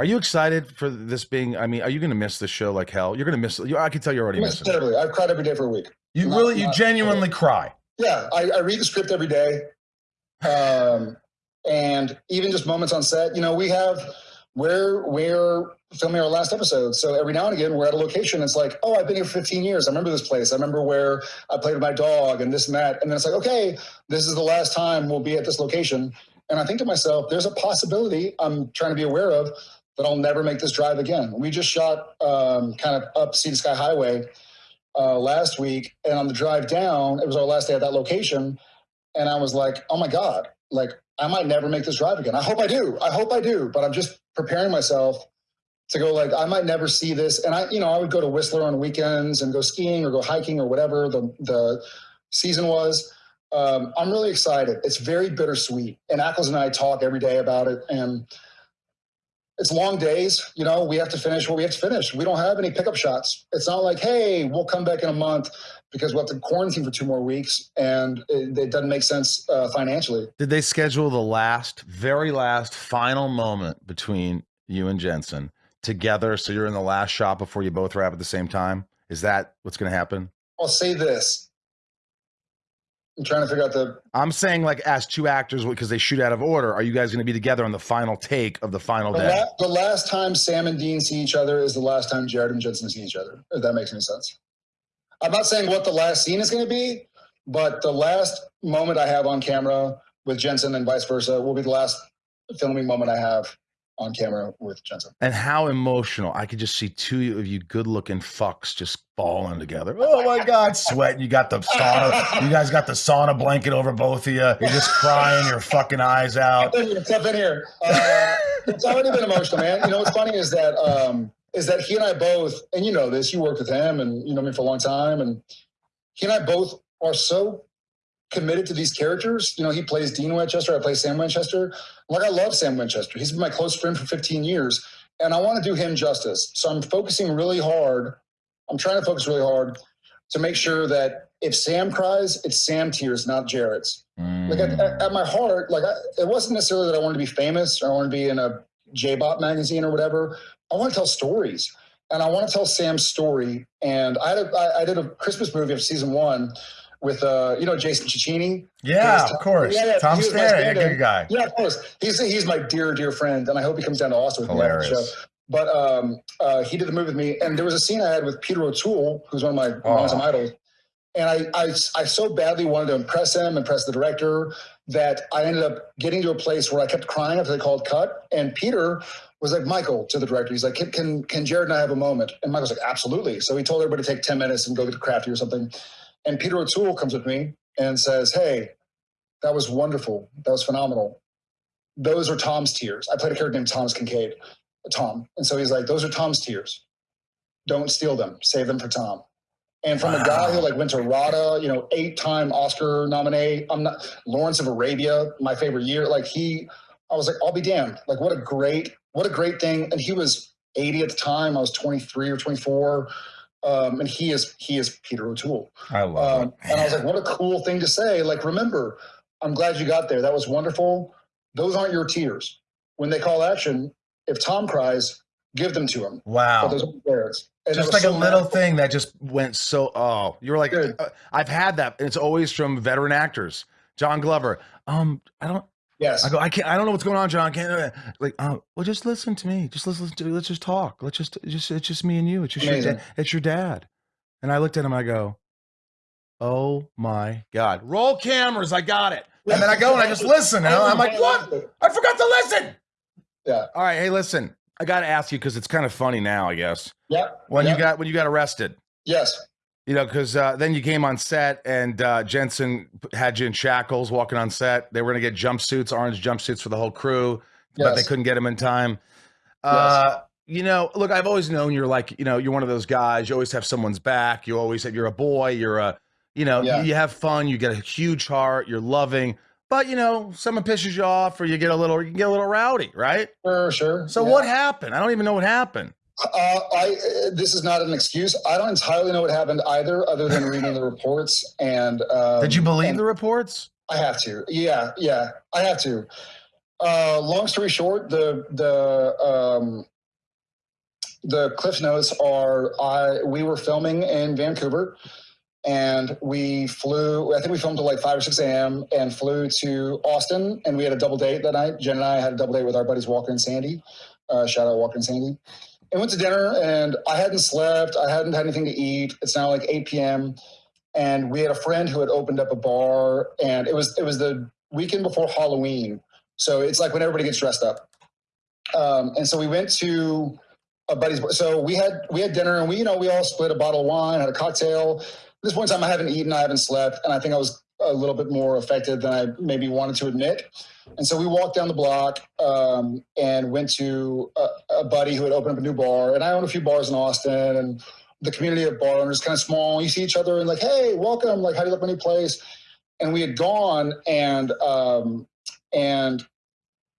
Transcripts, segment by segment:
Are you excited for this being? I mean, are you going to miss the show like hell? You're going to miss. You, I can tell you're already missing. terribly. I've cried every day for a week. You Not- really, you not- genuinely cry. Yeah, I, I read the script every day, um, and even just moments on set. You know, we have we're we're filming our last episode, so every now and again we're at a location. It's like, oh, I've been here for 15 years. I remember this place. I remember where I played with my dog and this and that. And then it's like, okay, this is the last time we'll be at this location. And I think to myself, there's a possibility I'm trying to be aware of that I'll never make this drive again. We just shot um, kind of up Sea to Sky Highway uh, last week, and on the drive down, it was our last day at that location, and I was like, oh my god, like I might never make this drive again. I hope I do. I hope I do. But I'm just preparing myself to go like I might never see this. And I, you know, I would go to Whistler on weekends and go skiing or go hiking or whatever the the season was. Um, I'm really excited. It's very bittersweet. And Ackles and I talk every day about it. And it's long days. You know, we have to finish what we have to finish. We don't have any pickup shots. It's not like, hey, we'll come back in a month because we'll have to quarantine for two more weeks, and it, it doesn't make sense uh, financially. Did they schedule the last, very last, final moment between you and Jensen together? So you're in the last shot before you both wrap at the same time. Is that what's going to happen? I'll say this. I'm trying to figure out the. I'm saying, like, as two actors, because they shoot out of order, are you guys going to be together on the final take of the final The, day? la- the last time Sam and Dean see each other is the last time Jared and Jensen see each other. If that makes any sense. I'm not saying what the last scene is going to be, but the last moment I have on camera with Jensen and vice versa will be the last filming moment I have on camera with Jensen. And how emotional. I could just see two of you good looking fucks just falling together. Oh my God, sweating. You got the sauna. You guys got the sauna blanket over both of you. You're just crying your fucking eyes out. Step in here, in here. Uh, it's already been emotional, man. You know what's funny is that um, is that he and I both, and you know this, you worked with him, and you know me for a long time, and he and I both are so committed to these characters. You know, he plays Dean Winchester, I play Sam Winchester. Like I love Sam Winchester. He's been my close friend for 15 years, and I want to do him justice. So I'm focusing really hard. I'm trying to focus really hard to make sure that if Sam cries, it's Sam tears, not Jared's like at, Mm. at, my heart, like I, it wasn't necessarily that I wanted to be famous or I wanted to be in a J-Bot magazine or whatever. I want to tell stories, and I want to tell Sam's story. And I, had a, I, I did a Christmas movie of season one with uh, you know Jason Cicchini. Yeah, of course. yeah, Tom Stanley, a good guy. Yeah, of course. He's he's my dear dear friend, and I hope he comes down to Austin with me after the show. But um, uh, he did the movie with me, and there was a scene I had with Peter O'Toole, who's one of my Oh. longtime idols. And I, I, I so badly wanted to impress him, impress the director, that I ended up getting to a place where I kept crying after they called cut. And Peter was like, Michael, to the director, he's like, can, can, can Jared and I have a moment? And Michael's like, absolutely. So he told everybody to take 10 minutes and go get crafty or something. And Peter O'Toole comes with me and says, hey, that was wonderful. That was phenomenal. Those are Tom's tears. I played a character named Thomas Kinkade, Tom. And so he's like, those are Tom's tears. Don't steal them. Save them for Tom. And from a guy who like went to RADA, you know, eight-time Oscar nominee. I'm not Lawrence of Arabia, my favorite year. Like he, I was like, I'll be damned. Like what a great, what a great thing. And he was 80 at the time. I was 23 or 24. Um, and he is he is Peter O'Toole. I love Um, it. and I was like, what a cool thing to say. Like, remember, I'm glad you got there. That was wonderful. Those aren't your tears. When they call action, if Tom cries, give them to him. But wow. those aren't theirs. And Just like a little thing that just went so. Oh, you're like, uh, I've had that. And it's always from veteran actors. John Glover. Um, I don't. Yes. I go. I can't. I don't know what's going on, John. I can't. uh," Like, oh, well, just listen to me. Just listen to. Let's just talk. Let's just. Just. It's just me and you. It's just your. Amazing. Da- it's your dad. And I looked at him. I go, oh my god. Roll cameras. I got it. And then I go and I just listen. And I'm like, what? I forgot to listen. Yeah. All right. Hey, listen. I got to ask you because it's kind of funny now. I guess Yep. when yep. you got when you got arrested. Yes. You know, because uh, then you came on set and uh, Jensen had you in shackles walking on set. They were going to get jumpsuits, orange jumpsuits for the whole crew, but they couldn't get them in time. Uh, You know, look, I've always known you're like, you know, you're one of those guys. You always have someone's back. You always have, you're a boy. You're a, you know, Yeah. you have fun. You get a huge heart. You're loving. But you know, someone pisses you off, or you get a little, you get a little rowdy, right? Sure. Sure. So yeah. what happened? I don't even know what happened. Uh, I uh, this is not an excuse. I don't entirely know what happened either, other than reading the reports. And um, Did you believe the reports? I have to. Yeah. Yeah. I have to. Uh, long story short, the the um, the cliff notes are I we were filming in Vancouver and we flew i think we filmed till like 5 or 6 a.m and flew to austin and we had a double date that night jen and i had a double date with our buddies walker and sandy uh, shout out walker and sandy and went to dinner and i hadn't slept. I hadn't had anything to eat. It's now like 8 p.m and we had a friend who had opened up a bar and it was it was the weekend before halloween. So it's like when everybody gets dressed up. Um, and so we went to a buddy's so we had we had dinner and we you know we all split a bottle of wine had a cocktail. At this point in time, I haven't eaten, I haven't slept, and I think I was a little bit more affected than I maybe wanted to admit. And so we walked down the block um, and went to a, a, buddy who had opened up a new bar. And I own a few bars in Austin, and the community of bar owners kind of small. You see each other and like, hey, welcome. Like, how do you like my new place? And we had gone and um, and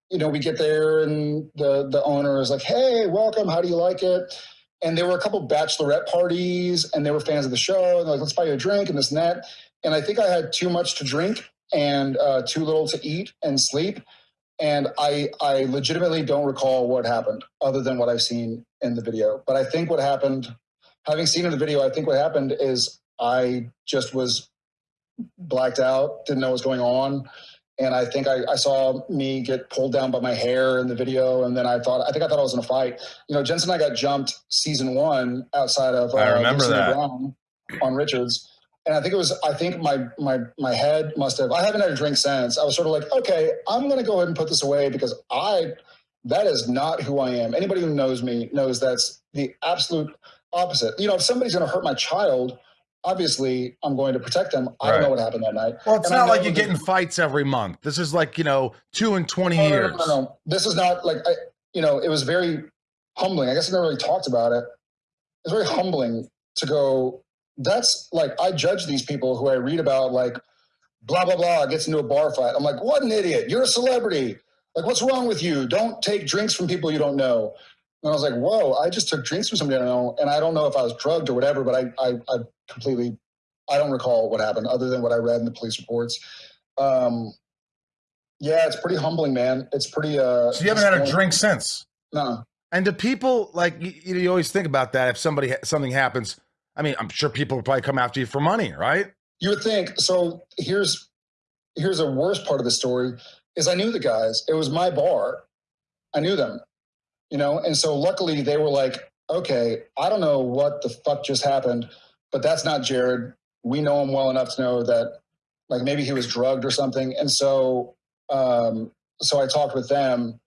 you know we get there and the the owner is like, hey, welcome. How do you like it? and there were a couple bachelorette parties and they were fans of the show and like let's buy you a drink and this and that and i think i had too much to drink and uh, too little to eat and sleep. And i i legitimately don't recall what happened other than what i've seen in the video. But i think what happened having seen in the video i think what happened is i just was blacked out didn't know what was going on. And I think I, I, saw me get pulled down by my hair in the video, and then I thought I think I thought I was in a fight. You know, Jensen and I got jumped season one outside of uh, I remember that. On Richards, and I think it was I think my my my head must have I haven't had a drink since. I was sort of like, okay, I'm going to go ahead and put this away because I that is not who I am. Anybody who knows me knows that's the absolute opposite. You know, if somebody's going to hurt my child obviously I'm going to protect them. I right. don't know what happened that night. Well, it's and not like you get in fights every month. This is like, you know, two and 20 no, years. No, no, no, no. This is not like, I, you know, it was very humbling. I guess I never really talked about it. It's very humbling to go, that's like, I judge these people who I read about, like, blah, blah, blah, gets into a bar fight. I'm like, what an idiot. You're a celebrity. Like, what's wrong with you? Don't take drinks from people you don't know. And I was like, whoa, I just took drinks from somebody I don't know. And I don't know if I was drugged or whatever, but I, I, I completely, I don't recall what happened other than what I read in the police reports. Um, yeah, it's pretty humbling, man. It's pretty. Uh, so you haven't had a drink since? No. And do people like you, you always think about that? If somebody something happens, I mean, I'm sure people will probably come after you for money, right? You would think. So here's here's the worst part of the story is I knew the guys. It was my bar. I knew them, you know, and so luckily they were like, okay, I don't know what the fuck just happened, but that's not Jared. We know him well enough to know that like maybe he was drugged or something. And so um, so I talked with them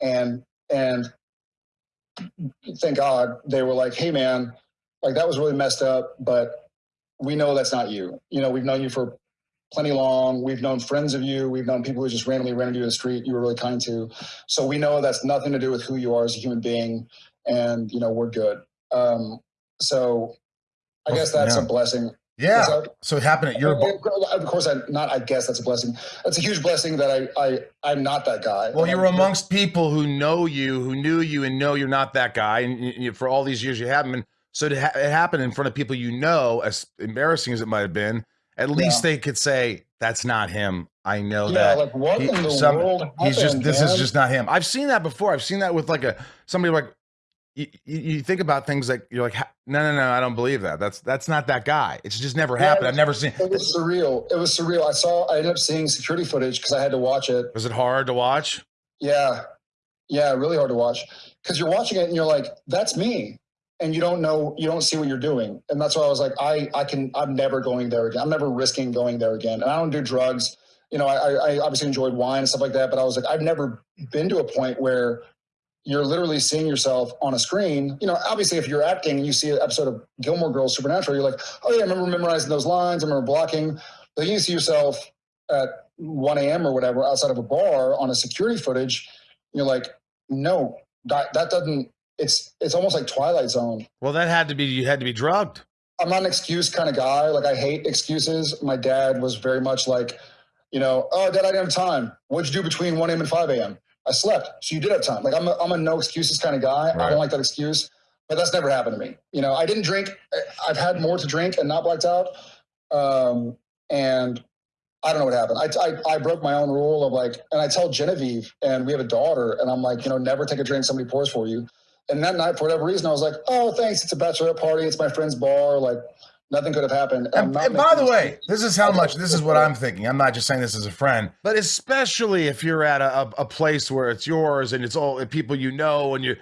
and and thank God they were like, hey man, like that was really messed up, but we know that's not you. You know, we've known you for plenty long. We've known friends of you. We've known people who just randomly ran into you in the street. You were really kind to. So we know that's nothing to do with who you are as a human being. And, you know, we're good. Um, so I guess that's yeah. a blessing. Yeah. That, so it happened at your. Of course, I not. I guess that's a blessing. That's a huge blessing that I. I I'm not that guy. Well, you're amongst people who know you, who knew you, and know you're not that guy, and you, for all these years you haven't been. So to ha- it happened in front of people you know, as embarrassing as it might have been, at least yeah. they could say that's not him. I know yeah, that. Like what he, in the some, world? He's happened, just. This man? is just not him. I've seen that before. I've seen that with like a somebody like you, you, think about things like you're like no no no I don't believe that that's that's not that guy it's just never happened yeah, I've never seen it was surreal it was surreal I saw I ended up seeing security footage because I had to watch it was it hard to watch yeah yeah really hard to watch because you're watching it and you're like that's me and you don't know you don't see what you're doing and that's why I was like I I can I'm never going there again I'm never risking going there again and I don't do drugs you know I I obviously enjoyed wine and stuff like that but I was like I've never been to a point where you're literally seeing yourself on a screen. You know, obviously, if you're acting, and you see an episode of Gilmore Girls Supernatural, you're like, oh yeah, I remember memorizing those lines. I remember blocking. But you see yourself at 1 a.m. or whatever outside of a bar on a security footage. You're like, no, that, that doesn't. It's it's almost like Twilight Zone. Well, that had to be you had to be drugged. I'm not an excuse kind of guy. Like I hate excuses. My dad was very much like, you know, oh, dad, I didn't have time. What'd you do between 1 a.m. and 5 a.m.? I slept. So you did have time. Like I'm a, I'm a no excuses kind of guy. Right. I don't like that excuse, but that's never happened to me. You know, I didn't drink. I've had more to drink and not blacked out. Um, and I don't know what happened. I, I, I broke my own rule of like, and I tell Genevieve, and we have a daughter, and I'm like, you know, never take a drink somebody pours for you. And that night, for whatever reason, I was like, oh, thanks. It's a bachelorette party. It's my friend's bar. Like, nothing could have happened. And, and by the way, this is how much. This is what I'm thinking. I'm not just saying this as a friend, but especially if you're at a, a, a place where it's yours and it's all people you know, and you.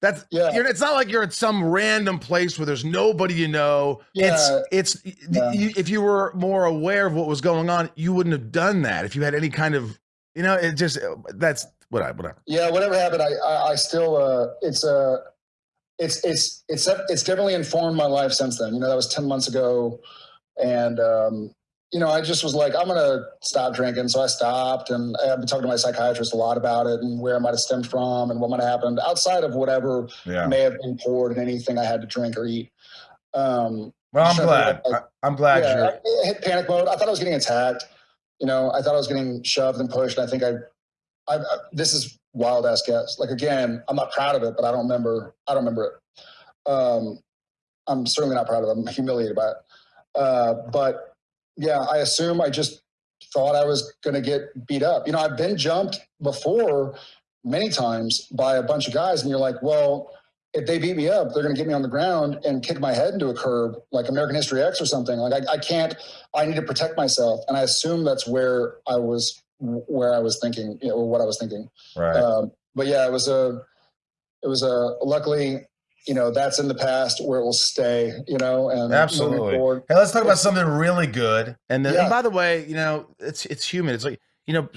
That's Yeah. You're, it's not like you're at some random place where there's nobody you know. Yeah. It's it's Yeah. you, if you were more aware of what was going on, you wouldn't have done that. If you had any kind of, you know, it just that's what whatever. Yeah, whatever happened, I, I, I still, uh, it's, uh, it's, it's, it's, it's definitely informed my life since then. You know, that was 10 months ago. And, um, you know, I just was like, I'm going to stop drinking. So I stopped and I've been talking to my psychiatrist a lot about it and where it might have stemmed from and what might have happened outside of whatever Yeah. may have been poured in anything I had to drink or eat. Um, Well, I'm glad. I- I, am glad yeah, you're. I, I hit panic mode. I thought I was getting attacked. You know, I thought I was getting shoved and pushed. I think I, I, I this is wild ass guess. Like again, I'm not proud of it, but I don't remember. I don't remember it. Um, I'm certainly not proud of it. I'm humiliated by it. Uh, but yeah, I assume I just thought I was going to get beat up. You know, I've been jumped before many times by a bunch of guys, and you're like, well, if they beat me up, they're going to get me on the ground and kick my head into a curb, like American History X or something. Like I, I can't. I need to protect myself, and I assume that's where I was, where I was thinking, you know, or what I was thinking. Right. Um, but yeah, it was a, it was a. Luckily, you know, that's in the past where it will stay. You know, and Absolutely. Hey, let's talk about something really good. And then, Yeah. and by the way, you know, it's it's human. It's like you know,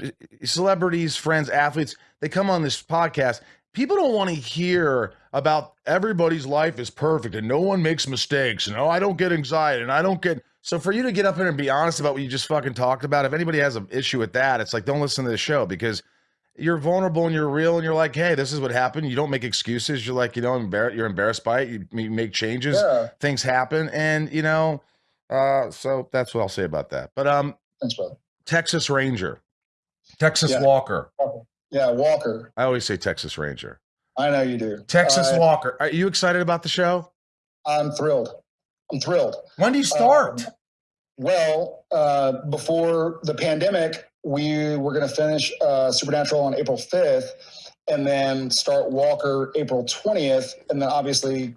celebrities, friends, athletes. They come on this podcast. People don't want to hear about everybody's life is perfect and no one makes mistakes. And oh, I don't get anxiety and I don't get. So for you to get up here and be honest about what you just fucking talked about, if anybody has an issue with that, it's like don't listen to the show because you're vulnerable and you're real and you're like, hey, this is what happened. You don't make excuses. You're like, you know, embar- you're embarrassed by it. You, you make changes Yeah, things happen and you know uh so that's what i'll say about that but um thanks, brother. texas ranger texas Yeah. walker Yeah, Walker. i always say texas ranger I know you do. texas Uh, walker are you excited about the show I'm thrilled. I'm thrilled. when do you start Um, well, uh, before the pandemic, we were going to finish uh, Supernatural on April 5th and then start Walker April 20th. And then obviously,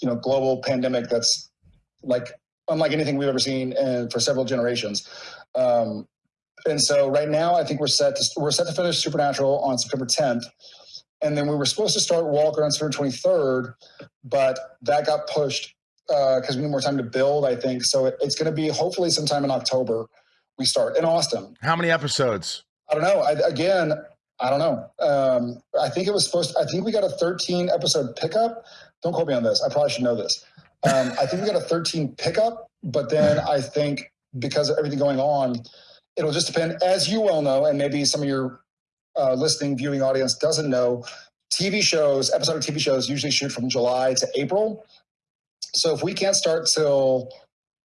you know, global pandemic that's like unlike anything we've ever seen for several generations. Um, and so right now, I think we're set to we're set to finish Supernatural on September 10th, and then we were supposed to start Walker on September 23rd, but that got pushed because we need more time to build. I think so. It, it's going to be hopefully sometime in October. We start in Austin. how many episodes I don't know. I, again, I don't know. Um, I think it was supposed. I think we got a 13 episode pickup. Don't quote me on this. I probably should know this. Um, I think we got a 13 pickup, but then I think because of everything going on, it'll just depend. As you well know, and maybe some of your uh, listening, viewing audience doesn't know, TV shows, episode of TV shows usually shoot from July to April. So if we can't start till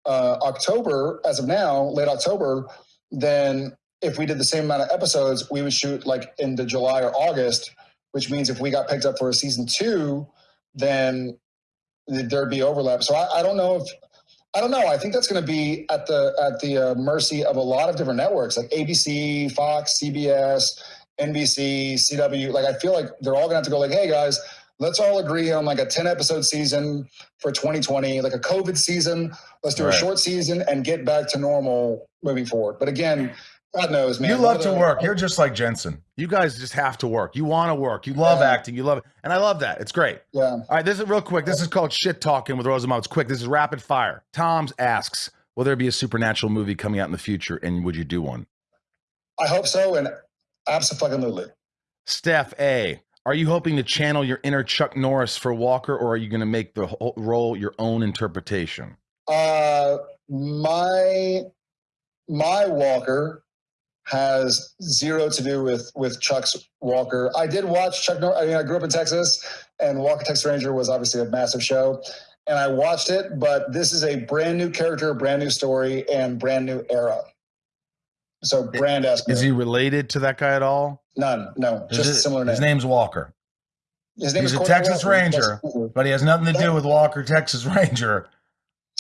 uh, October, as of now, late October, then if we did the same amount of episodes, we would shoot like into July or August, which means if we got picked up for a season two, then there'd be overlap. So I, I don't know if I don't know. I think that's going to be at the at the uh, mercy of a lot of different networks like ABC, Fox, CBS, NBC, CW. Like I feel like they're all going to have to go like, hey guys, let's all agree on like a 10 episode season for 2020, like a COVID season. Let's do Right. a short season and get back to normal moving forward. But again, God knows, man. you love to work you're just like jensen you guys just have to work you want to work you love Yeah. acting you love it and i love that it's great Yeah. all right this is real quick this is called shit talking with rosenbaum it's quick this is rapid fire tom's asks will there be a supernatural movie coming out in the future and would you do one I hope so. And absolutely. Steph A, are you hoping to channel your inner Chuck Norris for Walker, or are you going to make the whole role your own interpretation? Uh, my my Walker has zero to do with with Chuck's Walker. I did watch Chuck. Nor- I mean, I grew up in Texas, and Walker Texas Ranger was obviously a massive show, and I watched it. But this is a brand new character, brand new story, and brand new era. So brand esque. Is he related to that guy at all? None. No, Is just a it- similar name. His name's Walker, His name he's is a Cordell Texas Walker. Ranger. But he has nothing to do with Walker, Texas Ranger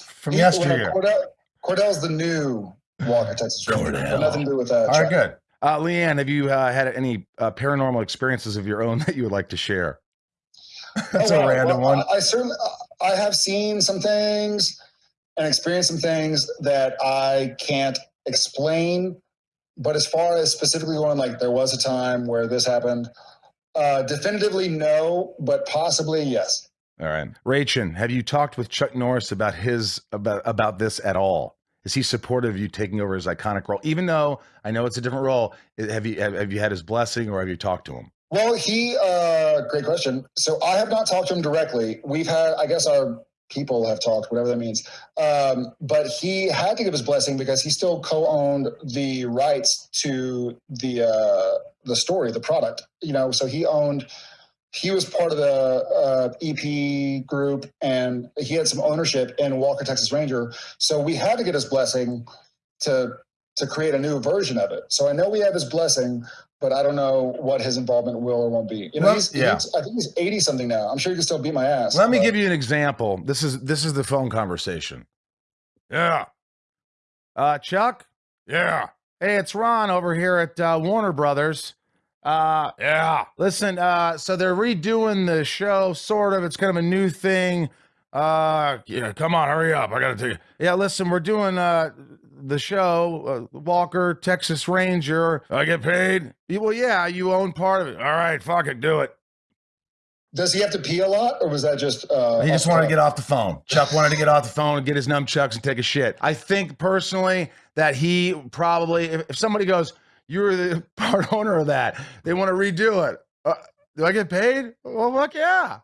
from He- well, yesteryear. Cordell, Cordell's the new Walker, Texas Ranger. Cordell. Nothing to do with that. All right, good. Uh, Leanne, have you uh, had any uh, paranormal experiences of your own that you would like to share? That's Oh, a random Well, one. I, I certainly, I have seen some things and experienced some things that I can't explain. But as far as specifically going, like there was a time where this happened, uh, definitively no, but possibly yes. All right, Rachin, have you talked with Chuck Norris about his about about this at all? Is he supportive of you taking over his iconic role? Even though I know it's a different role, have you have, have you had his blessing or have you talked to him? Well, he, uh, great question. So I have not talked to him directly. We've had, I guess our people have talked, whatever that means. Um, but he had to give his blessing because he still co-owned the rights to the, uh, the story, the product, you know, so he owned, he was part of the uh, EP group and he had some ownership in Walker, Texas Ranger. So we had to get his blessing to, to create a new version of it. So I know we have his blessing, but I don't know what his involvement will or won't be. You know, Well, he's, yeah. he's I think he's eighty something now. I'm sure he can still beat my ass. Let me give you an example. This is this is the phone conversation. Yeah. Uh, Chuck. Yeah. Hey, it's Ron over here at uh, Warner Brothers. Uh, yeah. Listen. Uh, so they're redoing the show, sort of. It's kind of a new thing. Uh, yeah. Come on, hurry up. I gotta take. Yeah. Listen, we're doing uh the show, uh, Walker, Texas Ranger. I get paid. Well, yeah, you own part of it. All right, fuck it, do it. Does he have to pee a lot, or was that just? Uh, He just wanted to get off the phone. Chuck wanted to get off the phone and get his nunchucks and take a shit. I think personally that he probably, if, if somebody goes, "You were the part owner of that," they want to redo it. Uh, do I get paid? Well, fuck yeah.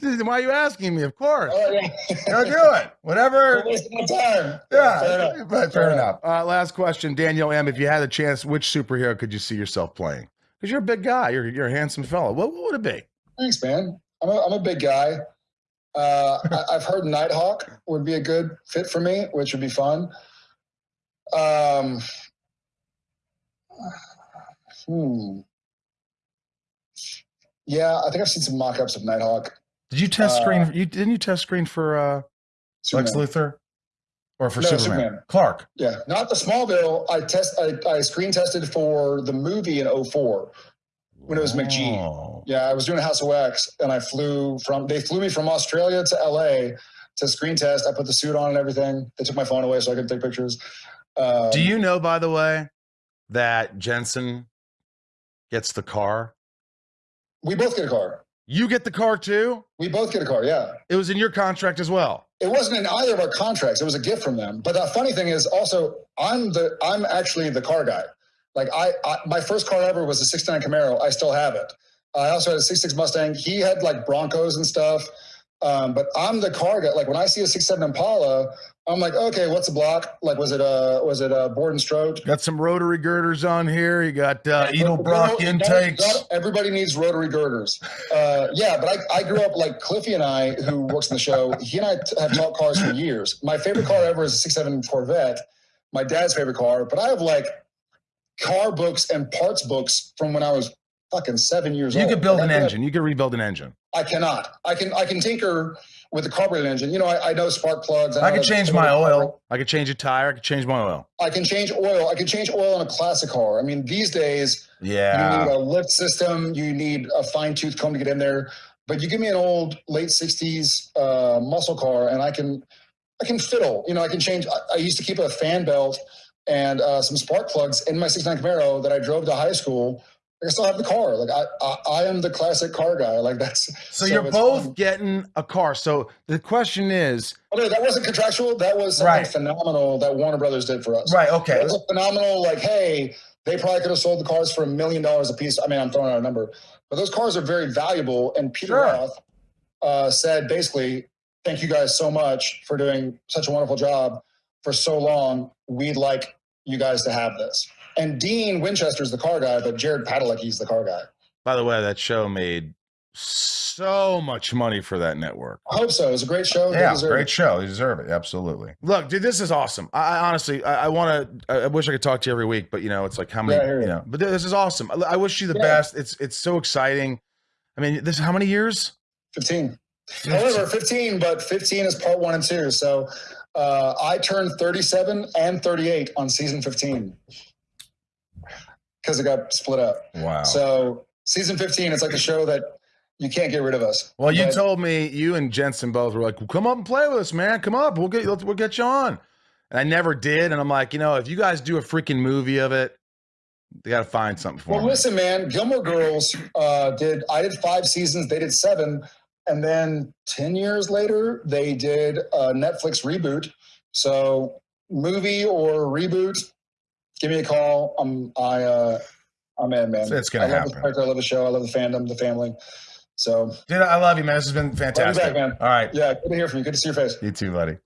Why are you asking me? Of course. Oh, yeah. Go do it. Whatever. Wasting my time. Yeah, Fair enough. but fair Fair enough. Uh, last question, Daniel M. If you had a chance, which superhero could you see yourself playing? Because you're a big guy. You're you're a handsome fellow. What, what would it be? Thanks, man. I'm a, I'm a big guy. Uh, I, I've heard Nighthawk would be a good fit for me, which would be fun. Um, hmm. Yeah, I think I've seen some mock-ups of Nighthawk. Did you test Uh, screen? You didn't you test screen for uh, Lex. Luthor or for No, Superman? Superman. Clark. Yeah, not the Smallville. I test. I, I screen tested for the movie in 04. When it was McG. Oh. Yeah, I was doing House of Wax, and I flew from. They flew me from Australia to LA to screen test. I put the suit on and everything. They took my phone away so I could take pictures. Um, Do you know, by the way, that Jensen gets the car? We both get a car. You get the car too. We both get a car. Yeah. It was in your contract as well. It wasn't in either of our contracts. It was a gift from them. But the funny thing is, also, I'm the I'm actually the car guy. Like I, I my first car ever was a '69 Camaro. I still have it. I also had a '66 Mustang. He had like Broncos and stuff. Um, but I'm the car guy. Like when I see a '67 Impala, I'm like, okay, what's the block? Like, was it a was it uh bore and stroke? Got some rotary girders on here. You got uh, Edelbrock intakes. no, everybody needs rotary girders. Uh, yeah, but I, I grew up like Cliffy and I, who works in the show. He and I have talked cars for years. My favorite car ever is a '67 Corvette. My dad's favorite car, but I have like car books and parts books from when I was fucking seven years You old. You could build an engine. You could rebuild an engine. I cannot. I can. I can tinker with the carburetor engine. You know, I, I know spark plugs. I could that- change my oil. I could change a tire. I could change my oil. I can change oil. I can change oil in a classic car. I mean, these days yeah, you need a lift system. You need a fine tooth comb to get in there. But you give me an old late '60s uh, muscle car, and I can, I can fiddle. You know, I can change. I, I used to keep a fan belt and uh, some spark plugs in my '69 Camaro that I drove to high school. I still have the car. Like I, I, I am the classic car guy. Like that's. So, so you're both fun. getting a car. So the question is, Okay, that wasn't contractual. That was something Right. phenomenal that Warner Brothers did for us. right? Okay. It was a phenomenal, like, hey, they probably could have sold the cars for a million dollars a piece. I mean, I'm throwing out a number, but those cars are very valuable. And Peter Sure. Roth uh, said basically, thank you guys so much for doing such a wonderful job for so long. We'd like you guys to have this. And Dean Winchester's the car guy, but Jared Padalecki's the car guy. By the way, that show made so much money for that network. I hope so. It was a great show. Yeah, great it. show. They deserve it. Absolutely. Look, dude, this is awesome. I, I honestly, I, I want to. I, I wish I could talk to you every week, but you know, it's like how many, Yeah, you you. know. But this is awesome. I, wish you the Yeah. best. It's it's so exciting. I mean, this how many years? 15. However, 15, but 15 is part one and two. So uh, I turned 37 and 38 on season 15 because it got split up. Wow. So season 15, it's like a show that you can't get rid of us. well, you But- told me you and Jensen both were like, well, "Come up and play with us, man. Come up. We'll get let's, we'll get you on." And I never did. And I'm like, you know, if you guys do a freaking movie of it, they got to find something for Well, me. listen, man, Gilmore Girls uh, did. I did five seasons. They did seven, and then ten years later, they did a Netflix reboot. So, movie or reboot, give me a call. I'm I uh, I'm in, man. It's gonna I love happen. The character, I love the show. I love the fandom, the family. So, Dude, I love you, man. This has been back, fantastic. man. All right. yeah, good to hear from you. Good to see your face. You too, buddy.